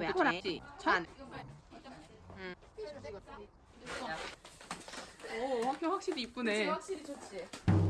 해? 했지? 안. 오 학교 확실히 이쁘네. 확실히 좋지.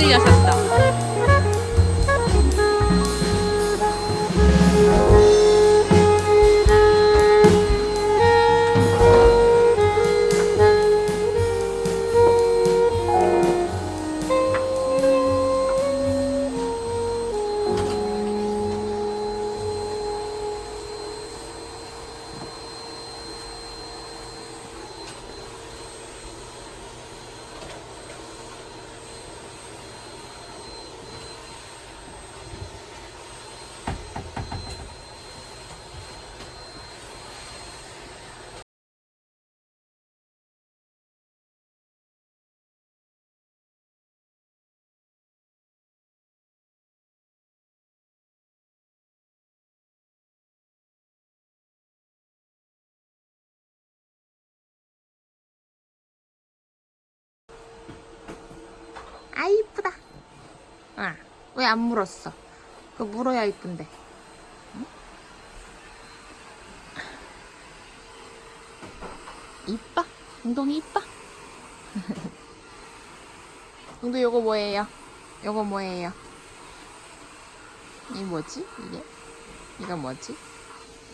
いい朝た。 아 이쁘다. 아, 왜 안 물었어? 그거 물어야 이쁜데. 응? 이뻐? 웅동이 이뻐? 웅동 요거 뭐예요? 요거 뭐예요? 이 뭐지? 이게? 이거 뭐지?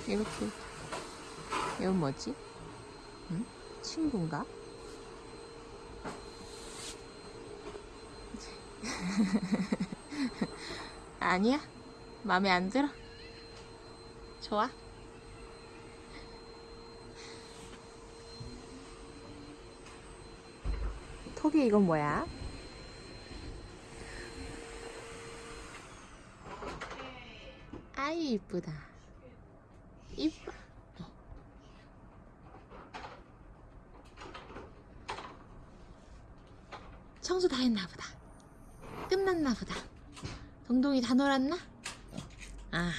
이렇게 이거 뭐지? 응? 친구인가? 아니야? 마음에 안 들어? 좋아? 톡이 이건 뭐야? 아이 이쁘다 이뻐 청소 다 했나 보다 끝났나 보다 동동이 다 놀았나? 아